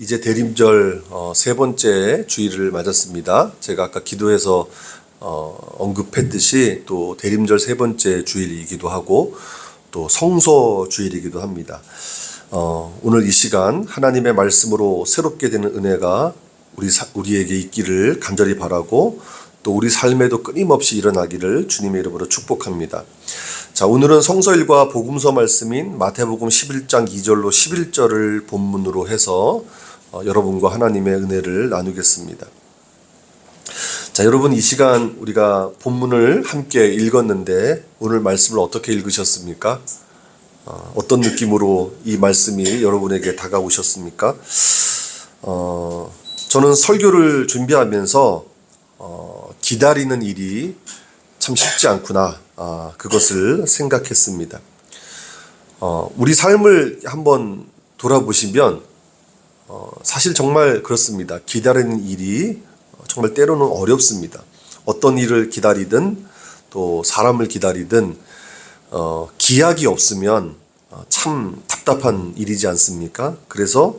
이제 대림절 어, 세 번째 주일을 맞았습니다. 제가 아까 기도해서 어, 언급했듯이 또 대림절 세 번째 주일이기도 하고 또 성소 주일이기도 합니다. 어, 오늘 이 시간 하나님의 말씀으로 새롭게 되는 은혜가 우리 사- 우리에게 있기를 간절히 바라고 또 우리 삶에도 끊임없이 일어나기를 주님의 이름으로 축복합니다. 자, 오늘은 성서일과 복음서 말씀인 마태복음 11장 2절로 11절을 본문으로 해서 어, 여러분과 하나님의 은혜를 나누겠습니다. 자, 여러분 이 시간 우리가 본문을 함께 읽었는데 오늘 말씀을 어떻게 읽으셨습니까? 어, 어떤 느낌으로 이 말씀이 여러분에게 다가오셨습니까? 어, 저는 설교를 준비하면서 어, 기다리는 일이 참 쉽지 않구나. 아, 그것을 생각했습니다. 어, 우리 삶을 한번 돌아보시면 어, 사실 정말 그렇습니다. 기다리는 일이 정말 때로는 어렵습니다. 어떤 일을 기다리든 또 사람을 기다리든 어, 기약이 없으면 어, 참 답답한 일이지 않습니까? 그래서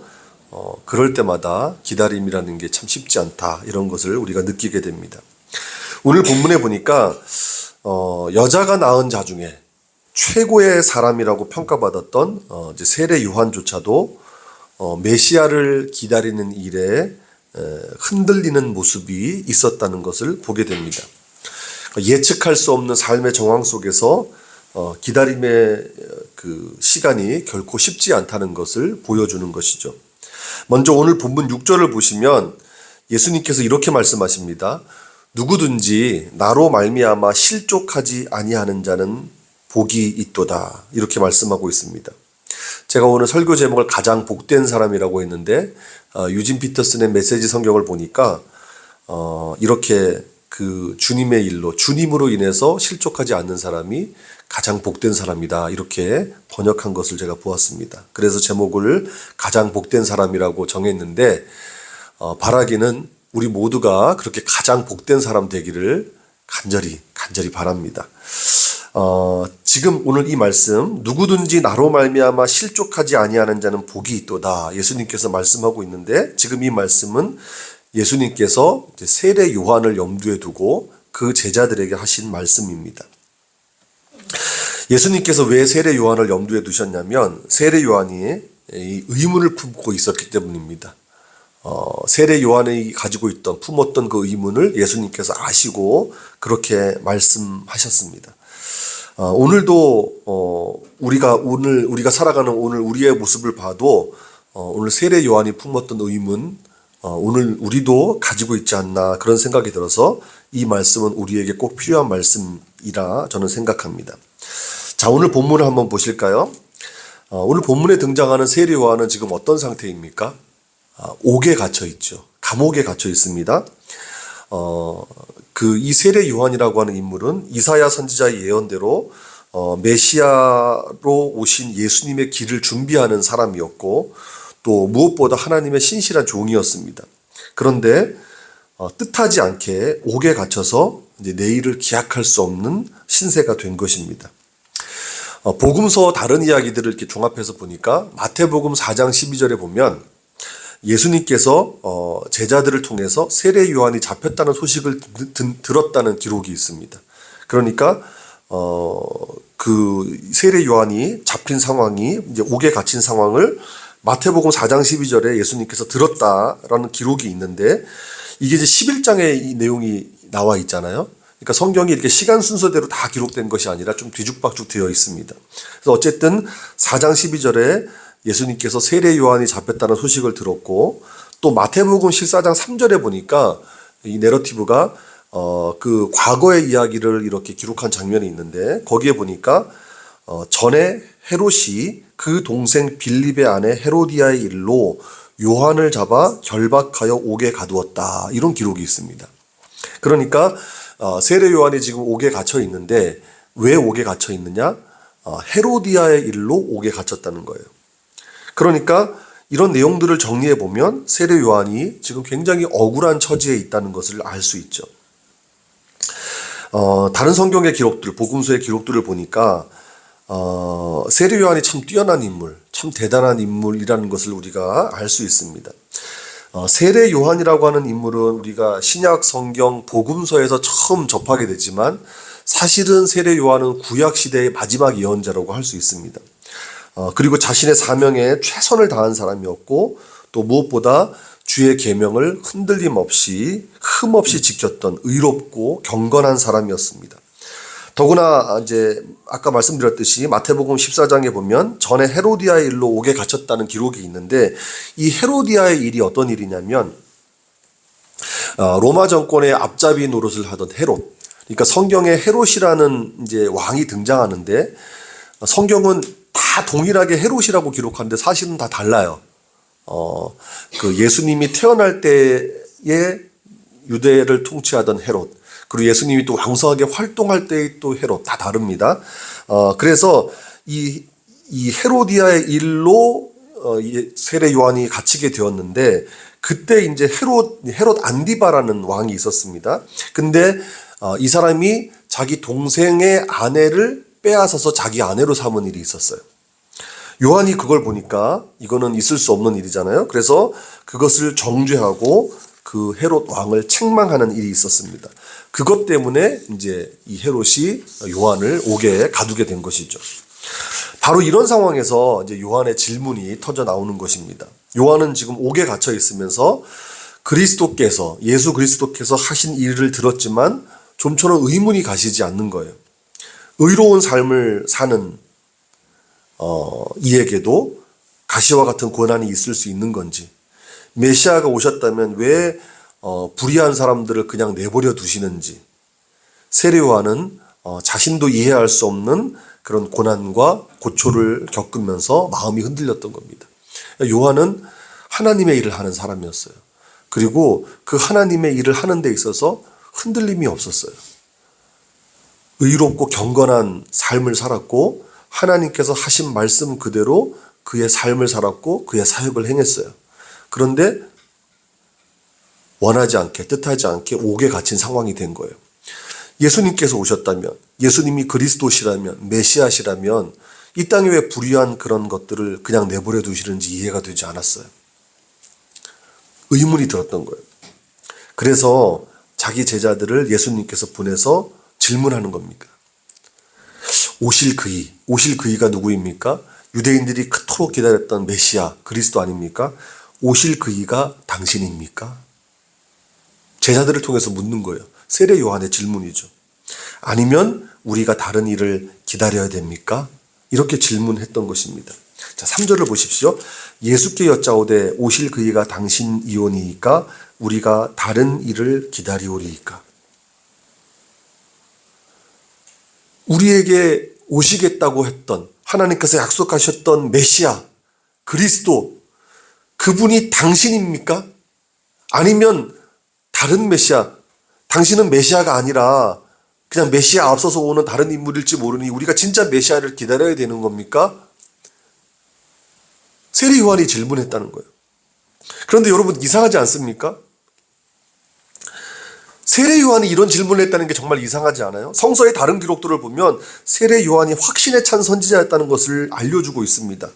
어, 그럴 때마다 기다림이라는 게 참 쉽지 않다 이런 것을 우리가 느끼게 됩니다. 오늘 본문에 보니까 어, 여자가 낳은 자 중에 최고의 사람이라고 평가받았던 어, 이제 세례 요한조차도 어, 메시아를 기다리는 일에 에, 흔들리는 모습이 있었다는 것을 보게 됩니다. 예측할 수 없는 삶의 정황 속에서 어, 기다림의 어, 그 시간이 결코 쉽지 않다는 것을 보여주는 것이죠. 먼저 오늘 본문 6절을 보시면 예수님께서 이렇게 말씀하십니다. 누구든지 나로 말미암아 실족하지 아니하는 자는 복이 있도다. 이렇게 말씀하고 있습니다. 제가 오늘 설교 제목을 가장 복된 사람이라고 했는데 어, 유진 피터슨의 메시지 성경을 보니까 어, 이렇게 그 주님의 일로 주님으로 인해서 실족하지 않는 사람이 가장 복된 사람이다 이렇게 번역한 것을 제가 보았습니다. 그래서 제목을 가장 복된 사람이라고 정했는데 어, 바라기는 우리 모두가 그렇게 가장 복된 사람 되기를 간절히 간절히 바랍니다. 어, 지금 오늘 이 말씀 누구든지 나로 말미암아 실족하지 아니하는 자는 복이 있도다 예수님께서 말씀하고 있는데 지금 이 말씀은 예수님께서 세례 요한을 염두에 두고 그 제자들에게 하신 말씀입니다. 예수님께서 왜 세례 요한을 염두에 두셨냐면 세례 요한이 이 의문을 품고 있었기 때문입니다. 어, 세례 요한이 가지고 있던 품었던 그 의문을 예수님께서 아시고 그렇게 말씀하셨습니다. 어, 오늘도 어, 우리가 오늘 우리가 살아가는 오늘 우리의 모습을 봐도 어, 오늘 세례 요한이 품었던 의문 어, 오늘 우리도 가지고 있지 않나 그런 생각이 들어서 이 말씀은 우리에게 꼭 필요한 말씀이라 저는 생각합니다. 자 오늘 본문을 한번 보실까요? 어, 오늘 본문에 등장하는 세례 요한은 지금 어떤 상태입니까? 아, 옥에 갇혀 있죠. 감옥에 갇혀 있습니다. 어, 그 이 세례 요한이라고 하는 인물은 이사야 선지자의 예언대로 어, 메시아로 오신 예수님의 길을 준비하는 사람이었고 또 무엇보다 하나님의 신실한 종이었습니다. 그런데 어, 뜻하지 않게 옥에 갇혀서 내일을 기약할 수 없는 신세가 된 것입니다. 어, 복음서 다른 이야기들을 이렇게 종합해서 보니까 마태복음 4장 12절에 보면 예수님께서 어, 제자들을 통해서 세례 요한이 잡혔다는 소식을 들었다는 기록이 있습니다. 그러니까 어, 그 세례 요한이 잡힌 상황이 이제 옥에 갇힌 상황을 마태복음 4장 12절에 예수님께서 들었다라는 기록이 있는데 이게 이제 11장에 이 내용이 나와 있잖아요. 그러니까 성경이 이렇게 시간 순서대로 다 기록된 것이 아니라 좀 뒤죽박죽 되어 있습니다. 그래서 어쨌든 4장 12절에 예수님께서 세례 요한이 잡혔다는 소식을 들었고 또 마태복음 14장 3절에 보니까 이 내러티브가 어 그 과거의 이야기를 이렇게 기록한 장면이 있는데 거기에 보니까 어 전에 헤롯이 그 동생 빌립의 아내 헤로디아의 일로 요한을 잡아 결박하여 옥에 가두었다 이런 기록이 있습니다. 그러니까 어, 세례 요한이 지금 옥에 갇혀 있는데 왜 옥에 갇혀 있느냐? 어, 헤로디아의 일로 옥에 갇혔다는 거예요. 그러니까 이런 내용들을 정리해 보면 세례 요한이 지금 굉장히 억울한 처지에 있다는 것을 알 수 있죠. 어, 다른 성경의 기록들, 복음서의 기록들을 보니까 어, 세례 요한이 참 뛰어난 인물, 참 대단한 인물이라는 것을 우리가 알 수 있습니다. 어, 세례 요한이라고 하는 인물은 우리가 신약 성경 복음서에서 처음 접하게 되지만 사실은 세례 요한은 구약 시대의 마지막 예언자라고 할 수 있습니다. 어, 그리고 자신의 사명에 최선을 다한 사람이었고 또 무엇보다 주의 계명을 흔들림 없이 흠 없이 지켰던 의롭고 경건한 사람이었습니다. 더구나 이제 아까 말씀드렸듯이 마태복음 14장에 보면 전에 헤로디아의 일로 옥에 갇혔다는 기록이 있는데 이 헤로디아의 일이 어떤 일이냐면 어, 로마 정권의 앞잡이 노릇을 하던 헤롯. 그러니까 성경에 헤롯이라는 이제 왕이 등장하는데 성경은 다 동일하게 헤롯이라고 기록하는데 사실은 다 달라요. 어, 그 예수님이 태어날 때에 유대를 통치하던 헤롯, 그리고 예수님이 또 왕성하게 활동할 때의 또 헤롯 다 다릅니다. 어, 그래서 이, 이 헤로디아의 일로 어, 이 세례 요한이 갇히게 되었는데 그때 이제 헤롯 헤롯 안디바라는 왕이 있었습니다. 근데 어, 이 사람이 자기 동생의 아내를 빼앗아서 자기 아내로 삼은 일이 있었어요. 요한이 그걸 보니까 이거는 있을 수 없는 일이잖아요. 그래서 그것을 정죄하고 그 헤롯 왕을 책망하는 일이 있었습니다. 그것 때문에 이제 이 헤롯이 요한을 옥에 가두게 된 것이죠. 바로 이런 상황에서 이제 요한의 질문이 터져 나오는 것입니다. 요한은 지금 옥에 갇혀 있으면서 그리스도께서 예수 그리스도께서 하신 일을 들었지만 좀처럼 의문이 가시지 않는 거예요. 의로운 삶을 사는 어, 이에게도 가시와 같은 고난이 있을 수 있는 건지 메시아가 오셨다면 왜 어, 불의한 사람들을 그냥 내버려 두시는지 세례요한은 어, 자신도 이해할 수 없는 그런 고난과 고초를 겪으면서 마음이 흔들렸던 겁니다. 요한은 하나님의 일을 하는 사람이었어요. 그리고 그 하나님의 일을 하는 데 있어서 흔들림이 없었어요. 의롭고 경건한 삶을 살았고 하나님께서 하신 말씀 그대로 그의 삶을 살았고 그의 사역을 행했어요. 그런데 원하지 않게 뜻하지 않게 옥에 갇힌 상황이 된 거예요. 예수님께서 오셨다면 예수님이 그리스도시라면 메시아시라면 이 땅에 왜 불의한 그런 것들을 그냥 내버려 두시는지 이해가 되지 않았어요. 의문이 들었던 거예요. 그래서 자기 제자들을 예수님께서 보내서 질문하는 겁니다. 오실 그이, 오실 그이가 누구입니까? 유대인들이 그토록 기다렸던 메시아, 그리스도 아닙니까? 오실 그이가 당신입니까? 제자들을 통해서 묻는 거예요. 세례 요한의 질문이죠. 아니면 우리가 다른 일을 기다려야 됩니까? 이렇게 질문했던 것입니다. 자, 3절을 보십시오. 예수께 여짜오되 오실 그이가 당신이오니이까 우리가 다른 일을 기다리오리이까. 우리에게 오시겠다고 했던 하나님께서 약속하셨던 메시아 그리스도 그분이 당신입니까? 아니면 다른 메시아 당신은 메시아가 아니라 그냥 메시아 앞서서 오는 다른 인물일지 모르니 우리가 진짜 메시아를 기다려야 되는 겁니까? 세례 요한이 질문했다는 거예요. 그런데 여러분 이상하지 않습니까? 세례 요한이 이런 질문을 했다는 게 정말 이상하지 않아요? 성서의 다른 기록들을 보면 세례 요한이 확신에 찬 선지자였다는 것을 알려주고 있습니다.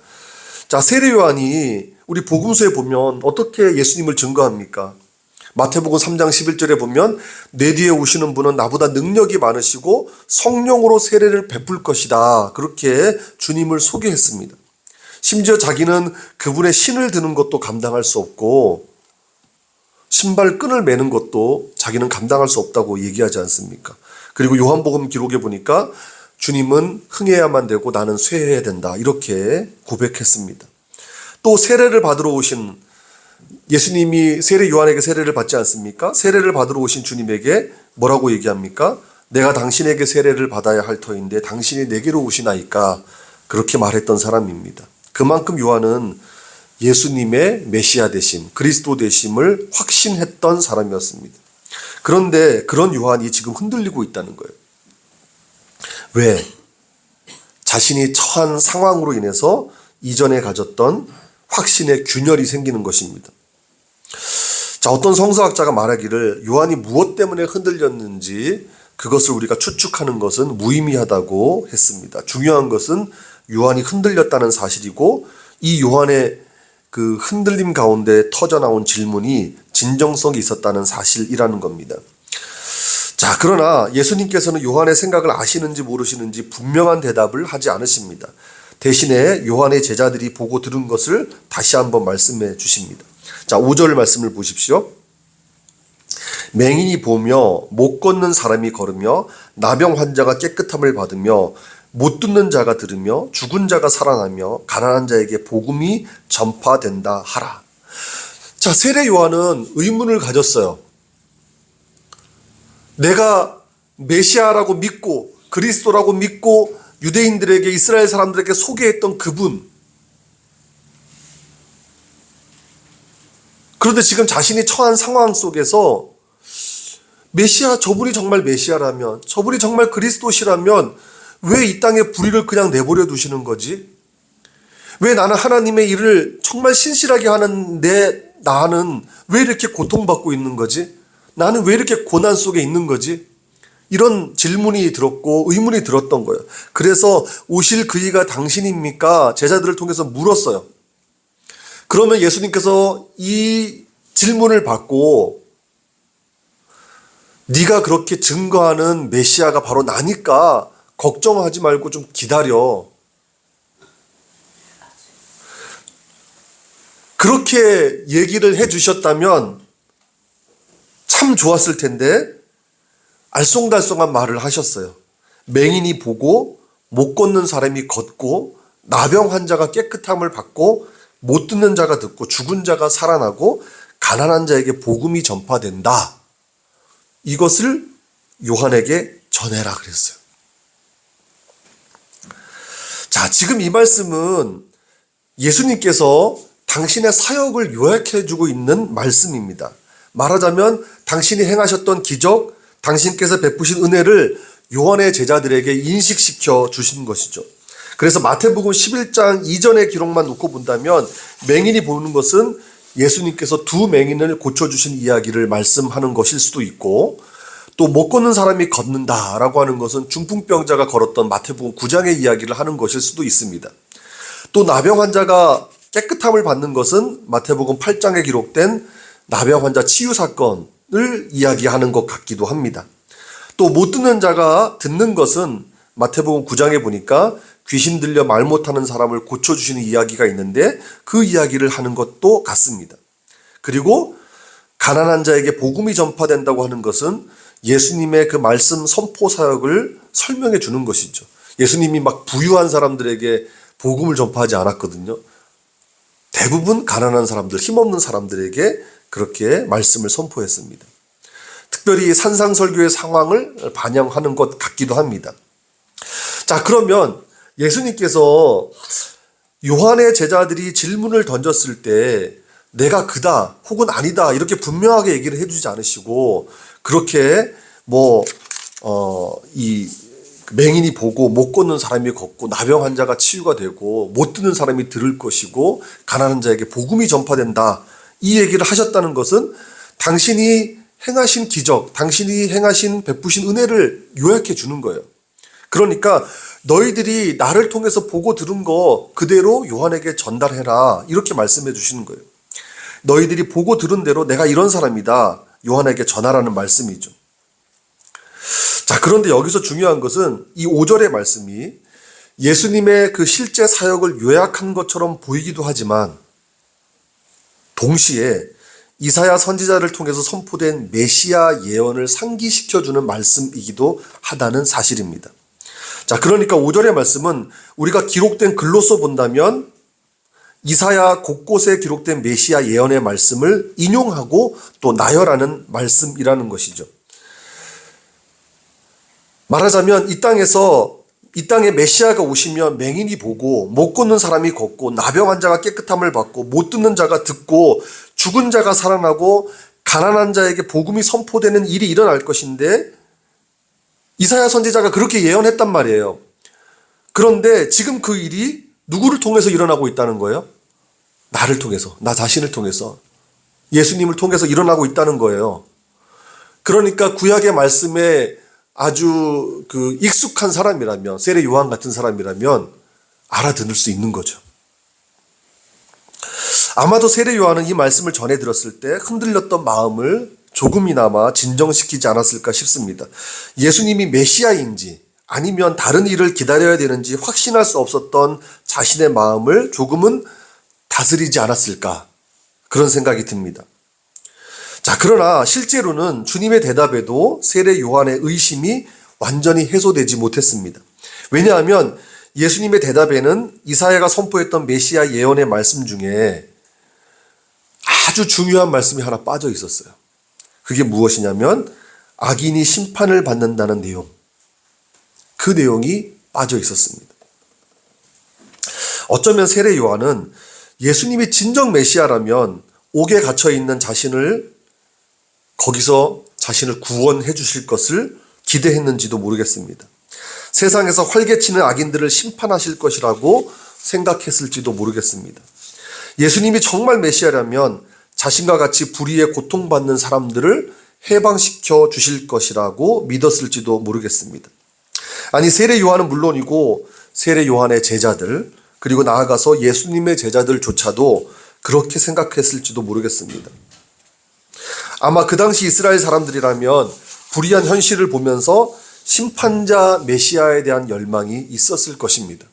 자, 세례 요한이 우리 복음서에 보면 어떻게 예수님을 증거합니까? 마태복음 3장 11절에 보면 내 뒤에 오시는 분은 나보다 능력이 많으시고 성령으로 세례를 베풀 것이다. 그렇게 주님을 소개했습니다. 심지어 자기는 그분의 신을 드는 것도 감당할 수 없고 신발 끈을 매는 것도 자기는 감당할 수 없다고 얘기하지 않습니까? 그리고 요한복음 기록에 보니까 주님은 흥해야만 되고 나는 쇠해야 된다. 이렇게 고백했습니다. 또 세례를 받으러 오신 예수님이 세례 요한에게 세례를 받지 않습니까? 세례를 받으러 오신 주님에게 뭐라고 얘기합니까? 내가 당신에게 세례를 받아야 할 터인데 당신이 내게로 오시나이까 그렇게 말했던 사람입니다. 그만큼 요한은 예수님의 메시아 되심, 그리스도 되심을 확신했던 사람이었습니다. 그런데 그런 요한이 지금 흔들리고 있다는 거예요. 왜? 자신이 처한 상황으로 인해서 이전에 가졌던 확신의 균열이 생기는 것입니다. 자, 어떤 성서학자가 말하기를 요한이 무엇 때문에 흔들렸는지 그것을 우리가 추측하는 것은 무의미하다고 했습니다. 중요한 것은 요한이 흔들렸다는 사실이고 이 요한의 그 흔들림 가운데 터져 나온 질문이 진정성이 있었다는 사실이라는 겁니다. 자, 그러나 예수님께서는 요한의 생각을 아시는지 모르시는지 분명한 대답을 하지 않으십니다. 대신에 요한의 제자들이 보고 들은 것을 다시 한번 말씀해 주십니다. 자, 5절 말씀을 보십시오. 맹인이 보며 못 걷는 사람이 걸으며 나병 환자가 깨끗함을 받으며 못 듣는 자가 들으며 죽은 자가 살아나며 가난한 자에게 복음이 전파된다 하라. 자, 세례 요한은 의문을 가졌어요. 내가 메시아라고 믿고 그리스도라고 믿고 유대인들에게 이스라엘 사람들에게 소개했던 그분. 그런데 지금 자신이 처한 상황 속에서 메시아 저분이 정말 메시아라면 저분이 정말 그리스도시라면 왜 이 땅에 불의를 그냥 내버려 두시는 거지? 왜 나는 하나님의 일을 정말 신실하게 하는 내 나는 왜 이렇게 고통받고 있는 거지? 나는 왜 이렇게 고난 속에 있는 거지? 이런 질문이 들었고 의문이 들었던 거예요. 그래서 오실 그이가 당신입니까? 제자들을 통해서 물었어요. 그러면 예수님께서 이 질문을 받고 네가 그렇게 증거하는 메시아가 바로 나니까 걱정하지 말고 좀 기다려. 그렇게 얘기를 해 주셨다면 참 좋았을 텐데 알쏭달쏭한 말을 하셨어요. 맹인이 보고 못 걷는 사람이 걷고 나병 환자가 깨끗함을 받고 못 듣는 자가 듣고 죽은 자가 살아나고 가난한 자에게 복음이 전파된다. 이것을 요한에게 전해라 그랬어요. 자, 지금 이 말씀은 예수님께서 당신의 사역을 요약해 주고 있는 말씀입니다. 말하자면 당신이 행하셨던 기적, 당신께서 베푸신 은혜를 요한의 제자들에게 인식시켜 주신 것이죠. 그래서 마태복음 11장 이전의 기록만 놓고 본다면 맹인이 보는 것은 예수님께서 두 맹인을 고쳐주신 이야기를 말씀하는 것일 수도 있고 또 못 걷는 사람이 걷는다라고 하는 것은 중풍병자가 걸었던 마태복음 9장의 이야기를 하는 것일 수도 있습니다. 또 나병 환자가 깨끗함을 받는 것은 마태복음 8장에 기록된 나병 환자 치유 사건을 이야기하는 것 같기도 합니다. 또 못 듣는 자가 듣는 것은 마태복음 9장에 보니까 귀신 들려 말 못하는 사람을 고쳐주시는 이야기가 있는데 그 이야기를 하는 것도 같습니다. 그리고 가난한 자에게 복음이 전파된다고 하는 것은 예수님의 그 말씀 선포 사역을 설명해 주는 것이죠. 예수님이 막 부유한 사람들에게 복음을 전파하지 않았거든요. 대부분 가난한 사람들, 힘없는 사람들에게 그렇게 말씀을 선포했습니다. 특별히 산상설교의 상황을 반영하는 것 같기도 합니다. 자, 그러면 예수님께서 요한의 제자들이 질문을 던졌을 때 내가 그다 혹은 아니다 이렇게 분명하게 얘기를 해주지 않으시고 그렇게 뭐 어 이 맹인이 보고 못 걷는 사람이 걷고 나병 환자가 치유가 되고 못 듣는 사람이 들을 것이고 가난한 자에게 복음이 전파된다 이 얘기를 하셨다는 것은 당신이 행하신 기적, 당신이 행하신 베푸신 은혜를 요약해 주는 거예요. 그러니까 너희들이 나를 통해서 보고 들은 거 그대로 요한에게 전달해라. 이렇게 말씀해 주시는 거예요. 너희들이 보고 들은 대로 내가 이런 사람이다. 요한에게 전하라는 말씀이죠. 자, 그런데 여기서 중요한 것은 이 5절의 말씀이 예수님의 그 실제 사역을 요약한 것처럼 보이기도 하지만 동시에 이사야 선지자를 통해서 선포된 메시아 예언을 상기시켜주는 말씀이기도 하다는 사실입니다. 자, 그러니까 5절의 말씀은 우리가 기록된 글로써 본다면 이사야 곳곳에 기록된 메시아 예언의 말씀을 인용하고 또 나열하는 말씀이라는 것이죠. 말하자면 이 땅에서 이 땅에 메시아가 오시면 맹인이 보고 못 걷는 사람이 걷고 나병 환자가 깨끗함을 받고 못 듣는 자가 듣고 죽은 자가 살아나고 가난한 자에게 복음이 선포되는 일이 일어날 것인데 이사야 선지자가 그렇게 예언했단 말이에요. 그런데 지금 그 일이 누구를 통해서 일어나고 있다는 거예요? 나를 통해서, 나 자신을 통해서, 예수님을 통해서 일어나고 있다는 거예요. 그러니까 구약의 말씀에 아주 그 익숙한 사람이라면, 세례 요한 같은 사람이라면 알아듣을 수 있는 거죠. 아마도 세례 요한은 이 말씀을 전해 들었을 때 흔들렸던 마음을 조금이나마 진정시키지 않았을까 싶습니다. 예수님이 메시아인지 아니면 다른 일을 기다려야 되는지 확신할 수 없었던 자신의 마음을 조금은 다스리지 않았을까 그런 생각이 듭니다. 자, 그러나 실제로는 주님의 대답에도 세례 요한의 의심이 완전히 해소되지 못했습니다. 왜냐하면 예수님의 대답에는 이사야가 선포했던 메시아 예언의 말씀 중에 아주 중요한 말씀이 하나 빠져 있었어요. 그게 무엇이냐면 악인이 심판을 받는다는 내용. 그 내용이 빠져 있었습니다. 어쩌면 세례 요한은 예수님이 진정 메시아라면 옥에 갇혀 있는 자신을 거기서 자신을 구원해 주실 것을 기대했는지도 모르겠습니다. 세상에서 활개치는 악인들을 심판하실 것이라고 생각했을지도 모르겠습니다. 예수님이 정말 메시아라면 자신과 같이 불의에 고통받는 사람들을 해방시켜 주실 것이라고 믿었을지도 모르겠습니다. 아니 세례 요한은 물론이고 세례 요한의 제자들 그리고 나아가서 예수님의 제자들조차도 그렇게 생각했을지도 모르겠습니다. 아마 그 당시 이스라엘 사람들이라면 불의한 현실을 보면서 심판자 메시아에 대한 열망이 있었을 것입니다.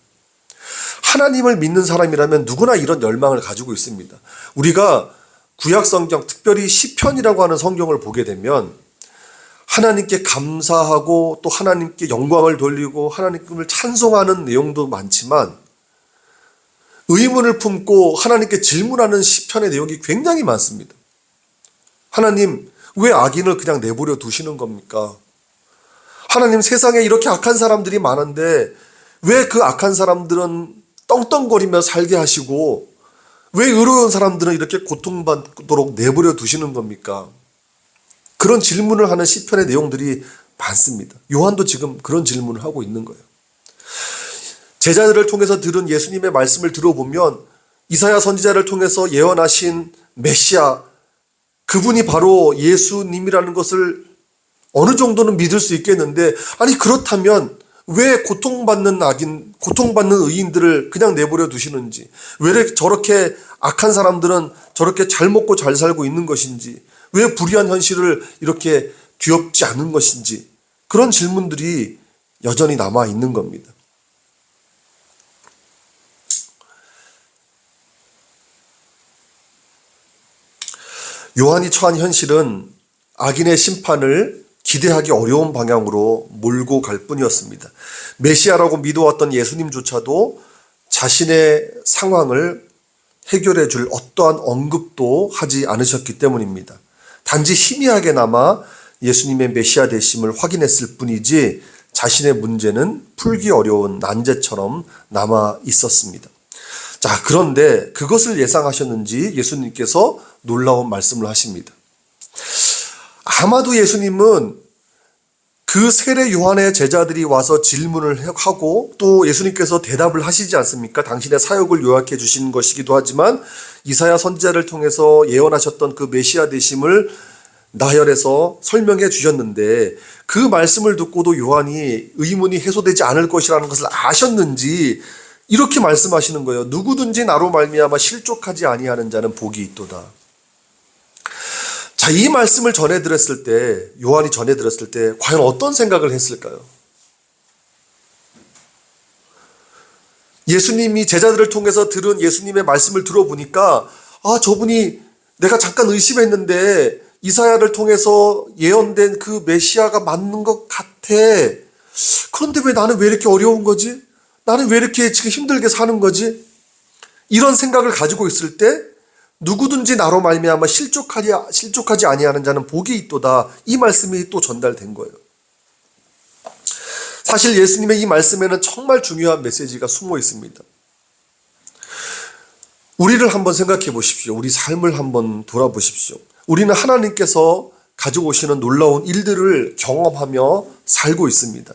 하나님을 믿는 사람이라면 누구나 이런 열망을 가지고 있습니다. 우리가 구약 성경, 특별히 시편이라고 하는 성경을 보게 되면 하나님께 감사하고 또 하나님께 영광을 돌리고 하나님을 찬송하는 내용도 많지만 의문을 품고 하나님께 질문하는 시편의 내용이 굉장히 많습니다. 하나님, 왜 악인을 그냥 내버려 두시는 겁니까? 하나님 세상에 이렇게 악한 사람들이 많은데 왜 그 악한 사람들은 떵떵거리며 살게 하시고 왜 의로운 사람들은 이렇게 고통받도록 내버려 두시는 겁니까? 그런 질문을 하는 시편의 내용들이 많습니다. 요한도 지금 그런 질문을 하고 있는 거예요. 제자들을 통해서 들은 예수님의 말씀을 들어보면 이사야 선지자를 통해서 예언하신 메시아 그분이 바로 예수님이라는 것을 어느 정도는 믿을 수 있겠는데 아니 그렇다면 왜 고통받는 악인, 고통받는 의인들을 그냥 내버려 두시는지, 왜 저렇게 악한 사람들은 저렇게 잘 먹고 잘 살고 있는 것인지, 왜 불의한 현실을 이렇게 뒤엎지 않는 것인지, 그런 질문들이 여전히 남아 있는 겁니다. 요한이 처한 현실은 악인의 심판을 기대하기 어려운 방향으로 몰고 갈 뿐이었습니다. 메시아라고 믿어왔던 예수님조차도 자신의 상황을 해결해 줄 어떠한 언급도 하지 않으셨기 때문입니다. 단지 희미하게나마 예수님의 메시아 되심을 확인했을 뿐이지 자신의 문제는 풀기 어려운 난제처럼 남아 있었습니다. 자, 그런데 그것을 예상하셨는지 예수님께서 놀라운 말씀을 하십니다. 아마도 예수님은 그 세례 요한의 제자들이 와서 질문을 하고 또 예수님께서 대답을 하시지 않습니까? 당신의 사역을 요약해 주신 것이기도 하지만 이사야 선지자를 통해서 예언하셨던 그 메시아 되심을 나열해서 설명해 주셨는데 그 말씀을 듣고도 요한이 의문이 해소되지 않을 것이라는 것을 아셨는지 이렇게 말씀하시는 거예요. 누구든지 나로 말미암아 실족하지 아니하는 자는 복이 있도다. 자, 이 말씀을 전해 들었을 때, 요한이 전해 들었을 때, 과연 어떤 생각을 했을까요? 예수님이 제자들을 통해서 들은 예수님의 말씀을 들어보니까, 아, 저분이 내가 잠깐 의심했는데, 이사야를 통해서 예언된 그 메시아가 맞는 것 같아. 그런데 왜 나는 왜 이렇게 어려운 거지? 나는 왜 이렇게 지금 힘들게 사는 거지? 이런 생각을 가지고 있을 때, 누구든지 나로 말미암아 실족하지 실족하지 아니하는 자는 복이 있도다. 이 말씀이 또 전달된 거예요. 사실 예수님의 이 말씀에는 정말 중요한 메시지가 숨어 있습니다. 우리를 한번 생각해 보십시오. 우리 삶을 한번 돌아보십시오. 우리는 하나님께서 가지고 오시는 놀라운 일들을 경험하며 살고 있습니다.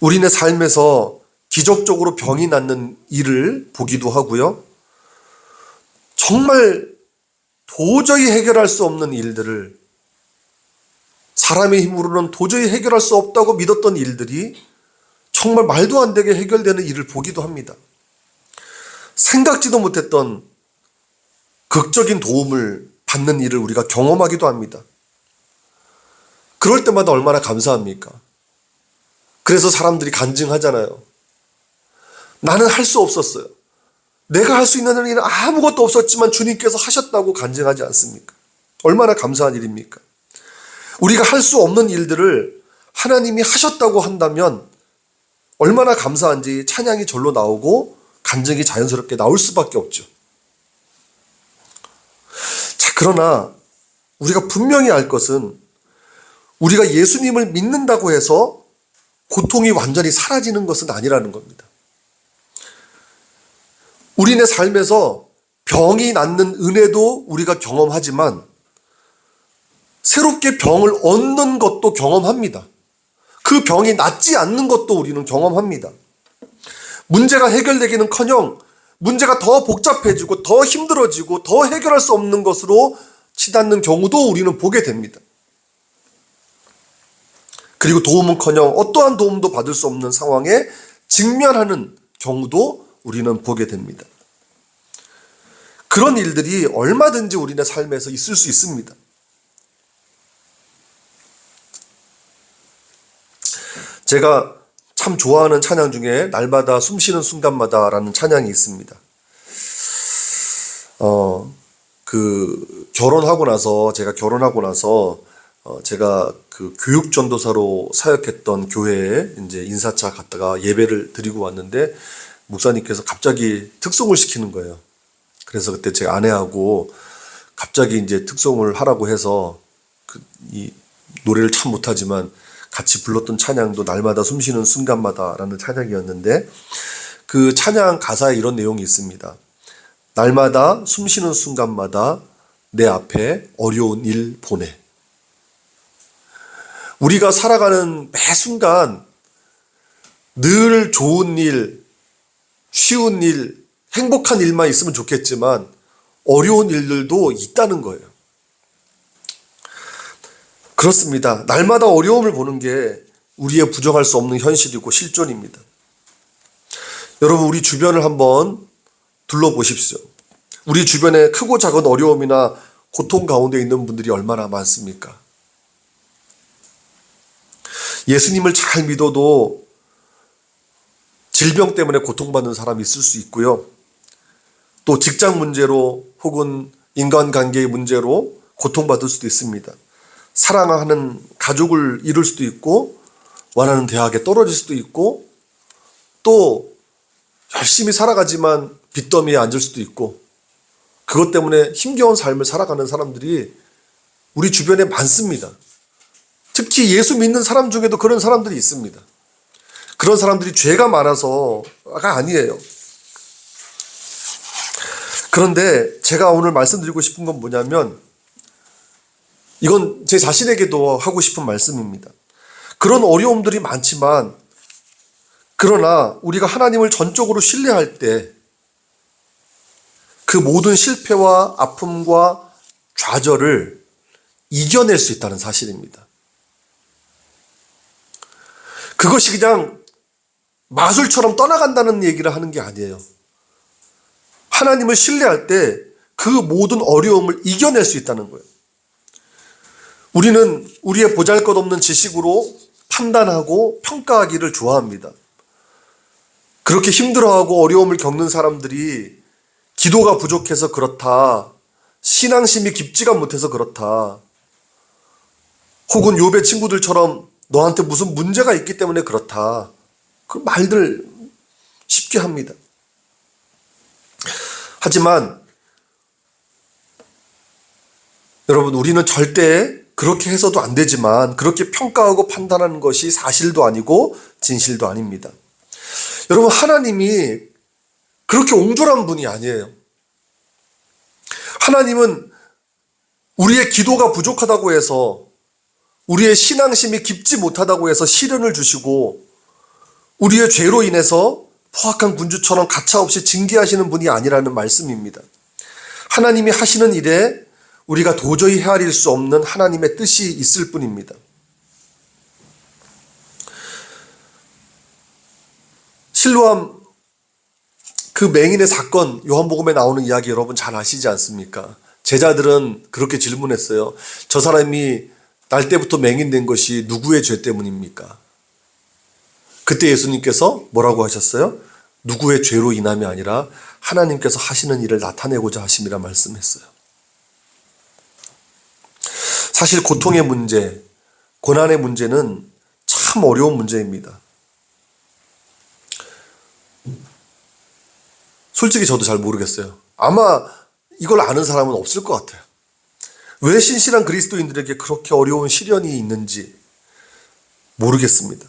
우리네 삶에서 기적적으로 병이 낫는 일을 보기도 하고요. 정말 도저히 해결할 수 없는 일들을 사람의 힘으로는 도저히 해결할 수 없다고 믿었던 일들이 정말 말도 안 되게 해결되는 일을 보기도 합니다. 생각지도 못했던 극적인 도움을 받는 일을 우리가 경험하기도 합니다. 그럴 때마다 얼마나 감사합니까? 그래서 사람들이 간증하잖아요. 나는 할 수 없었어요. 내가 할 수 있는 일은 아무것도 없었지만 주님께서 하셨다고 간증하지 않습니까? 얼마나 감사한 일입니까? 우리가 할 수 없는 일들을 하나님이 하셨다고 한다면 얼마나 감사한지 찬양이 절로 나오고 간증이 자연스럽게 나올 수밖에 없죠. 자, 그러나 우리가 분명히 알 것은 우리가 예수님을 믿는다고 해서 고통이 완전히 사라지는 것은 아니라는 겁니다. 우리네 삶에서 병이 낫는 은혜도 우리가 경험하지만 새롭게 병을 얻는 것도 경험합니다. 그 병이 낫지 않는 것도 우리는 경험합니다. 문제가 해결되기는 커녕 문제가 더 복잡해지고 더 힘들어지고 더 해결할 수 없는 것으로 치닫는 경우도 우리는 보게 됩니다. 그리고 도움은 커녕 어떠한 도움도 받을 수 없는 상황에 직면하는 경우도 우리는 보게 됩니다. 그런 일들이 얼마든지 우리네 삶에서 있을 수 있습니다. 제가 참 좋아하는 찬양 중에 날마다 숨쉬는 순간마다 라는 찬양이 있습니다. 어, 그 결혼하고 나서 제가 결혼하고 나서 어, 제가 그 교육 전도사로 사역했던 교회에 이제 인사차 갔다가 예배를 드리고 왔는데 목사님께서 갑자기 특송을 시키는 거예요. 그래서 그때 제 아내하고 갑자기 이제 특송을 하라고 해서 그 이 노래를 참 못하지만 같이 불렀던 찬양도 날마다 숨쉬는 순간마다라는 찬양이었는데 그 찬양 가사에 이런 내용이 있습니다. 날마다 숨쉬는 순간마다 내 앞에 어려운 일 보내. 우리가 살아가는 매 순간 늘 좋은 일, 쉬운 일, 행복한 일만 있으면 좋겠지만 어려운 일들도 있다는 거예요. 그렇습니다. 날마다 어려움을 보는 게 우리의 부정할 수 없는 현실이고 실존입니다. 여러분, 우리 주변을 한번 둘러보십시오. 우리 주변에 크고 작은 어려움이나 고통 가운데 있는 분들이 얼마나 많습니까? 예수님을 잘 믿어도 질병 때문에 고통받는 사람이 있을 수 있고요. 또 직장 문제로 혹은 인간관계의 문제로 고통받을 수도 있습니다. 사랑하는 가족을 잃을 수도 있고 원하는 대학에 떨어질 수도 있고 또 열심히 살아가지만 빚더미에 앉을 수도 있고 그것 때문에 힘겨운 삶을 살아가는 사람들이 우리 주변에 많습니다. 특히 예수 믿는 사람 중에도 그런 사람들이 있습니다. 그런 사람들이 죄가 많아서가 아니에요. 그런데 제가 오늘 말씀드리고 싶은 건 뭐냐면 이건 제 자신에게도 하고 싶은 말씀입니다. 그런 어려움들이 많지만 그러나 우리가 하나님을 전적으로 신뢰할 때 그 모든 실패와 아픔과 좌절을 이겨낼 수 있다는 사실입니다. 그것이 그냥 마술처럼 떠나간다는 얘기를 하는 게 아니에요. 하나님을 신뢰할 때 그 모든 어려움을 이겨낼 수 있다는 거예요. 우리는 우리의 보잘 것 없는 지식으로 판단하고 평가하기를 좋아합니다. 그렇게 힘들어하고 어려움을 겪는 사람들이 기도가 부족해서 그렇다. 신앙심이 깊지가 못해서 그렇다. 혹은 요배 친구들처럼 너한테 무슨 문제가 있기 때문에 그렇다. 그 말들 쉽게 합니다. 하지만 여러분 우리는 절대 그렇게 해서도 안 되지만 그렇게 평가하고 판단하는 것이 사실도 아니고 진실도 아닙니다. 여러분 하나님이 그렇게 옹졸한 분이 아니에요. 하나님은 우리의 기도가 부족하다고 해서 우리의 신앙심이 깊지 못하다고 해서 시련을 주시고 우리의 죄로 인해서 포악한 군주처럼 가차없이 징계하시는 분이 아니라는 말씀입니다. 하나님이 하시는 일에 우리가 도저히 헤아릴 수 없는 하나님의 뜻이 있을 뿐입니다. 실로암 그 맹인의 사건 요한복음에 나오는 이야기 여러분 잘 아시지 않습니까? 제자들은 그렇게 질문했어요. 저 사람이 날 때부터 맹인 된 것이 누구의 죄 때문입니까? 그때 예수님께서 뭐라고 하셨어요? 누구의 죄로 인함이 아니라 하나님께서 하시는 일을 나타내고자 하심이라 말씀했어요. 사실 고통의 문제, 고난의 문제는 참 어려운 문제입니다. 솔직히 저도 잘 모르겠어요. 아마 이걸 아는 사람은 없을 것 같아요. 왜 신실한 그리스도인들에게 그렇게 어려운 시련이 있는지 모르겠습니다.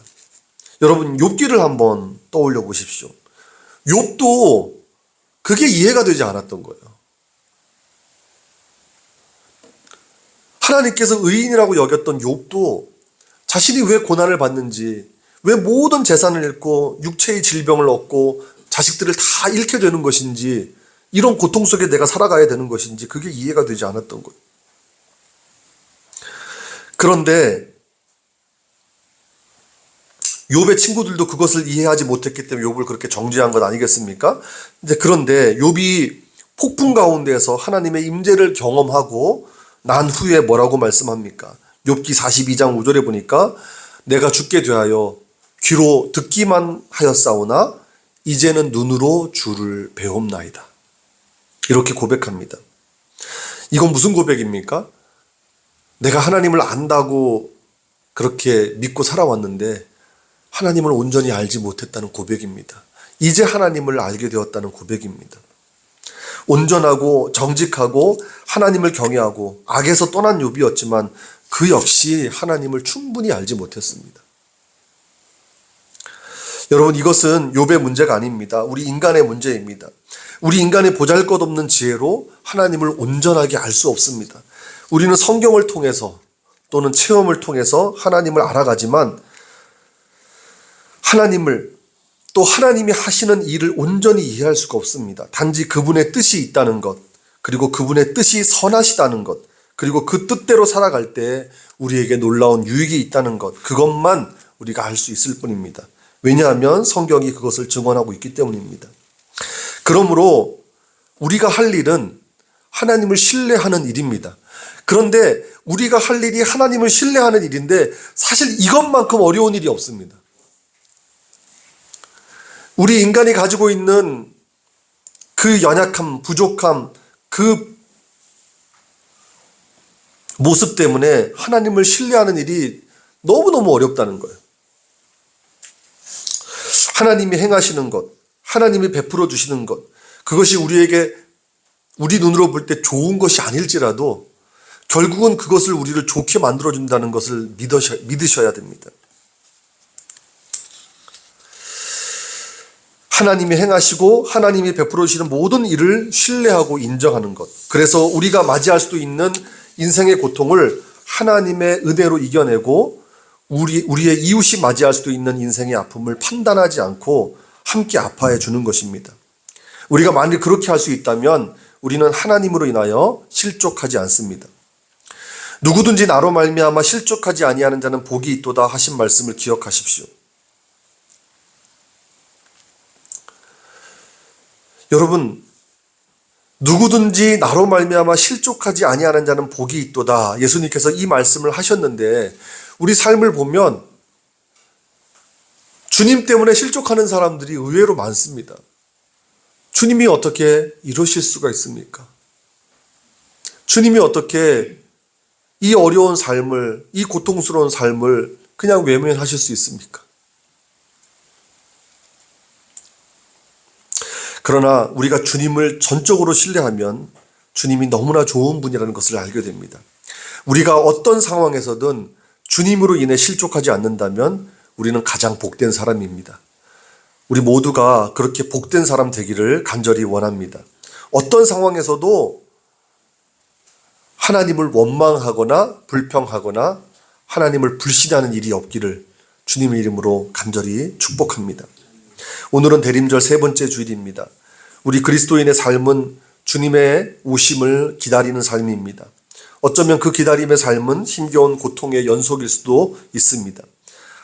여러분 욥기를 한번 떠올려 보십시오. 욥도 그게 이해가 되지 않았던 거예요. 하나님께서 의인이라고 여겼던 욥도 자신이 왜 고난을 받는지, 왜 모든 재산을 잃고 육체의 질병을 얻고 자식들을 다 잃게 되는 것인지, 이런 고통 속에 내가 살아가야 되는 것인지 그게 이해가 되지 않았던 거예요. 그런데 욥의 친구들도 그것을 이해하지 못했기 때문에 욥을 그렇게 정죄한 것 아니겠습니까? 이제 그런데 욥이 폭풍 가운데에서 하나님의 임재를 경험하고 난 후에 뭐라고 말씀합니까? 욥기 42장 5절에 보니까 내가 죽게 되하여 귀로 듣기만 하였사오나 이제는 눈으로 주를 배움나이다. 이렇게 고백합니다. 이건 무슨 고백입니까? 내가 하나님을 안다고 그렇게 믿고 살아왔는데 하나님을 온전히 알지 못했다는 고백입니다. 이제 하나님을 알게 되었다는 고백입니다. 온전하고 정직하고 하나님을 경외하고 악에서 떠난 욥이었지만 그 역시 하나님을 충분히 알지 못했습니다. 여러분 이것은 욥의 문제가 아닙니다. 우리 인간의 문제입니다. 우리 인간의 보잘것없는 지혜로 하나님을 온전하게 알 수 없습니다. 우리는 성경을 통해서 또는 체험을 통해서 하나님을 알아가지만 하나님을 또 하나님이 하시는 일을 온전히 이해할 수가 없습니다. 단지 그분의 뜻이 있다는 것, 그리고 그분의 뜻이 선하시다는 것, 그리고 그 뜻대로 살아갈 때 우리에게 놀라운 유익이 있다는 것, 그것만 우리가 알 수 있을 뿐입니다. 왜냐하면 성경이 그것을 증언하고 있기 때문입니다. 그러므로 우리가 할 일은 하나님을 신뢰하는 일입니다. 그런데 우리가 할 일이 하나님을 신뢰하는 일인데 사실 이것만큼 어려운 일이 없습니다. 우리 인간이 가지고 있는 그 연약함, 부족함, 그 모습 때문에 하나님을 신뢰하는 일이 너무너무 어렵다는 거예요. 하나님이 행하시는 것, 하나님이 베풀어 주시는 것, 그것이 우리에게 우리 눈으로 볼 때 좋은 것이 아닐지라도 결국은 그것을 우리를 좋게 만들어준다는 것을 믿으셔야 됩니다. 하나님이 행하시고 하나님이 베풀어 주시는 모든 일을 신뢰하고 인정하는 것. 그래서 우리가 맞이할 수도 있는 인생의 고통을 하나님의 은혜로 이겨내고 우리 우리의 이웃이 맞이할 수도 있는 인생의 아픔을 판단하지 않고 함께 아파해 주는 것입니다. 우리가 만일 그렇게 할 수 있다면 우리는 하나님으로 인하여 실족하지 않습니다. 누구든지 나로 말미암아 실족하지 아니하는 자는 복이 있도다 하신 말씀을 기억하십시오. 여러분 누구든지 나로 말미암아 실족하지 아니하는 자는 복이 있도다. 예수님께서 이 말씀을 하셨는데 우리 삶을 보면 주님 때문에 실족하는 사람들이 의외로 많습니다. 주님이 어떻게 이러실 수가 있습니까? 주님이 어떻게 이 어려운 삶을, 이 고통스러운 삶을 그냥 외면하실 수 있습니까? 그러나 우리가 주님을 전적으로 신뢰하면 주님이 너무나 좋은 분이라는 것을 알게 됩니다. 우리가 어떤 상황에서든 주님으로 인해 실족하지 않는다면 우리는 가장 복된 사람입니다. 우리 모두가 그렇게 복된 사람 되기를 간절히 원합니다. 어떤 상황에서도 하나님을 원망하거나 불평하거나 하나님을 불신하는 일이 없기를 주님의 이름으로 간절히 축복합니다. 오늘은 대림절 세 번째 주일입니다. 우리 그리스도인의 삶은 주님의 오심을 기다리는 삶입니다. 어쩌면 그 기다림의 삶은 힘겨운 고통의 연속일 수도 있습니다.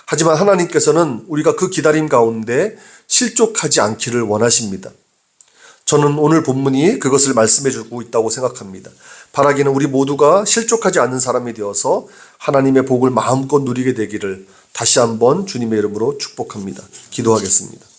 하지만 하나님께서는 우리가 그 기다림 가운데 실족하지 않기를 원하십니다. 저는 오늘 본문이 그것을 말씀해주고 있다고 생각합니다. 바라기는 우리 모두가 실족하지 않는 사람이 되어서 하나님의 복을 마음껏 누리게 되기를 다시 한번 주님의 이름으로 축복합니다. 기도하겠습니다.